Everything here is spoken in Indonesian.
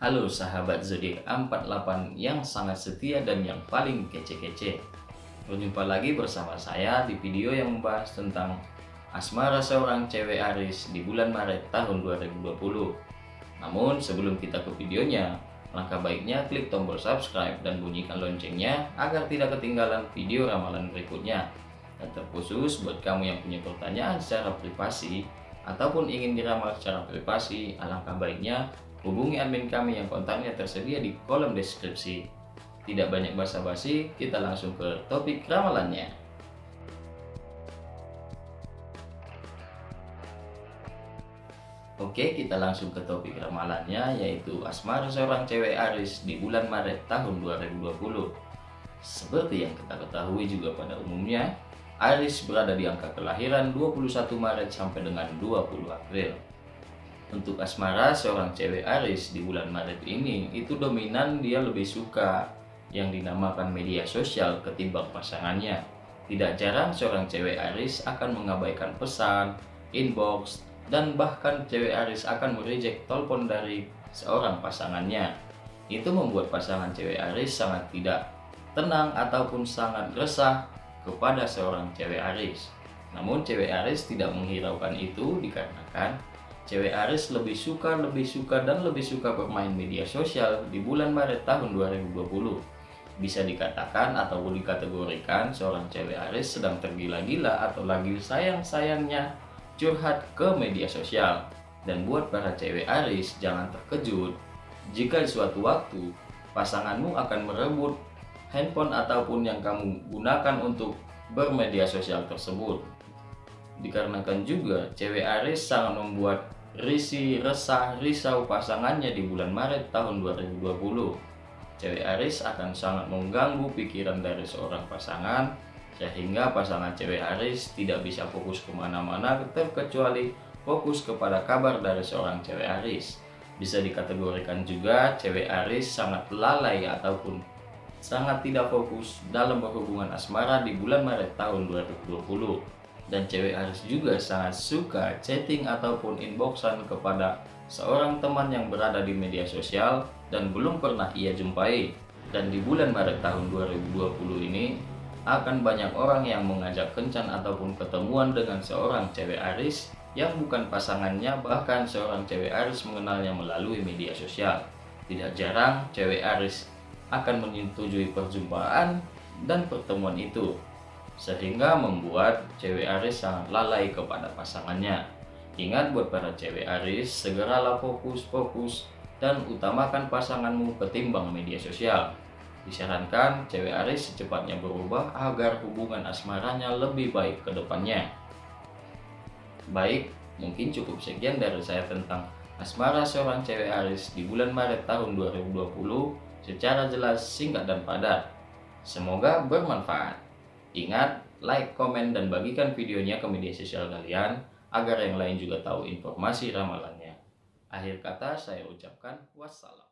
Halo sahabat zodiak 48 yang sangat setia dan yang paling kece-kece. Berjumpa lagi bersama saya di video yang membahas tentang asmara seorang cewek Aris di bulan Maret tahun 2020. Namun sebelum kita ke videonya, langkah baiknya klik tombol subscribe dan bunyikan loncengnya agar tidak ketinggalan video ramalan berikutnya. Dan terkhusus buat kamu yang punya pertanyaan secara privasi ataupun ingin diramal secara privasi, alangkah baiknya Hubungi admin kami yang kontaknya tersedia di kolom deskripsi. Tidak banyak basa-basi, kita langsung ke topik ramalannya. Oke, kita langsung ke topik ramalannya, yaitu asmara seorang cewek Aris di bulan Maret tahun 2020. Seperti yang kita ketahui juga pada umumnya, Aris berada di angka kelahiran 21 Maret sampai dengan 20 April. Untuk asmara seorang cewek Aris di bulan Maret ini itu dominan dia lebih suka yang dinamakan media sosial ketimbang pasangannya. Tidak jarang seorang cewek Aris akan mengabaikan pesan, inbox, dan bahkan cewek Aris akan mereject telepon dari seorang pasangannya. Itu membuat pasangan cewek Aris sangat tidak tenang ataupun sangat resah kepada seorang cewek Aris. Namun cewek Aris tidak menghiraukan itu dikarenakan Cewek Aris lebih suka, lebih suka, dan lebih suka bermain media sosial di bulan Maret tahun 2020. Bisa dikatakan atau dikategorikan seorang cewek Aris sedang tergila-gila atau lagi sayang-sayangnya curhat ke media sosial. Dan buat para cewek Aris, jangan terkejut jika suatu waktu pasanganmu akan merebut handphone ataupun yang kamu gunakan untuk bermedia sosial tersebut. Dikarenakan juga cewek Aris sangat membuat Risi resah risau pasangannya di bulan Maret tahun 2020. Cewek Aris akan sangat mengganggu pikiran dari seorang pasangan sehingga pasangan cewek Aris tidak bisa fokus ke mana-mana terkecuali fokus kepada kabar dari seorang cewek Aris. Bisa dikategorikan juga cewek Aris sangat lalai ataupun sangat tidak fokus dalam berhubungan asmara di bulan Maret tahun 2020 dan cewek Aris juga sangat suka chatting ataupun inboxan kepada seorang teman yang berada di media sosial dan belum pernah ia jumpai. Dan di bulan Maret tahun 2020 ini akan banyak orang yang mengajak kencan ataupun ketemuan dengan seorang cewek Aris yang bukan pasangannya bahkan seorang cewek Aris mengenalnya melalui media sosial. Tidak jarang cewek Aris akan menyetujui perjumpaan dan pertemuan itu sehingga membuat cewek Aris sangat lalai kepada pasangannya. Ingat buat para cewek Aris, segeralah fokus-fokus dan utamakan pasanganmu ketimbang media sosial. Disarankan cewek Aris secepatnya berubah agar hubungan asmaranya lebih baik ke depannya. Baik, mungkin cukup sekian dari saya tentang asmara seorang cewek Aris di bulan Maret tahun 2020 secara jelas, singkat, dan padat. Semoga bermanfaat. Ingat, like, komen, dan bagikan videonya ke media sosial kalian agar yang lain juga tahu informasi ramalannya. Akhir kata saya ucapkan wassalam.